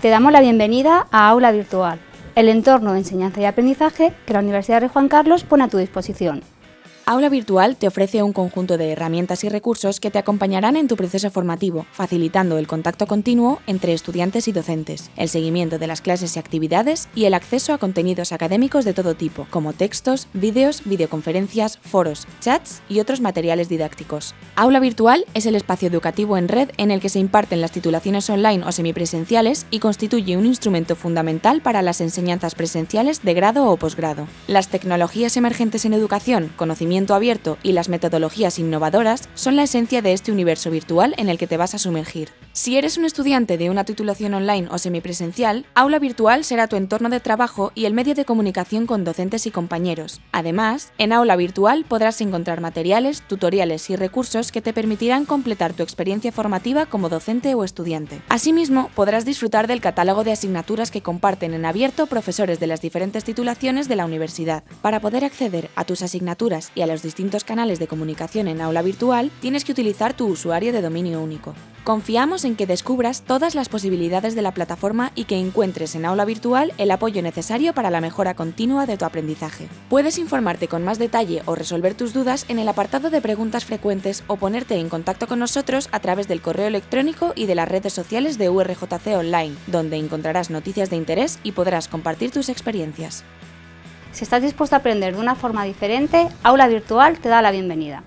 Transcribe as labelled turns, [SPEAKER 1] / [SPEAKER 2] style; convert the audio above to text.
[SPEAKER 1] Te damos la bienvenida a Aula Virtual, el entorno de enseñanza y aprendizaje que la Universidad de Juan Carlos pone a tu disposición.
[SPEAKER 2] Aula Virtual te ofrece un conjunto de herramientas y recursos que te acompañarán en tu proceso formativo, facilitando el contacto continuo entre estudiantes y docentes, el seguimiento de las clases y actividades y el acceso a contenidos académicos de todo tipo, como textos, vídeos, videoconferencias, foros, chats y otros materiales didácticos. Aula Virtual es el espacio educativo en red en el que se imparten las titulaciones online o semipresenciales y constituye un instrumento fundamental para las enseñanzas presenciales de grado o posgrado. Las tecnologías emergentes en educación, conocimiento abierto y las metodologías innovadoras son la esencia de este universo virtual en el que te vas a sumergir. Si eres un estudiante de una titulación online o semipresencial, Aula Virtual será tu entorno de trabajo y el medio de comunicación con docentes y compañeros. Además, en Aula Virtual podrás encontrar materiales, tutoriales y recursos que te permitirán completar tu experiencia formativa como docente o estudiante. Asimismo, podrás disfrutar del catálogo de asignaturas que comparten en abierto profesores de las diferentes titulaciones de la universidad. Para poder acceder a tus asignaturas y a los distintos canales de comunicación en aula virtual, tienes que utilizar tu usuario de dominio único. Confiamos en que descubras todas las posibilidades de la plataforma y que encuentres en aula virtual el apoyo necesario para la mejora continua de tu aprendizaje. Puedes informarte con más detalle o resolver tus dudas en el apartado de preguntas frecuentes o ponerte en contacto con nosotros a través del correo electrónico y de las redes sociales de URJC Online, donde encontrarás noticias de interés y podrás compartir tus experiencias.
[SPEAKER 1] Si estás dispuesto a aprender de una forma diferente, Aula Virtual te da la bienvenida.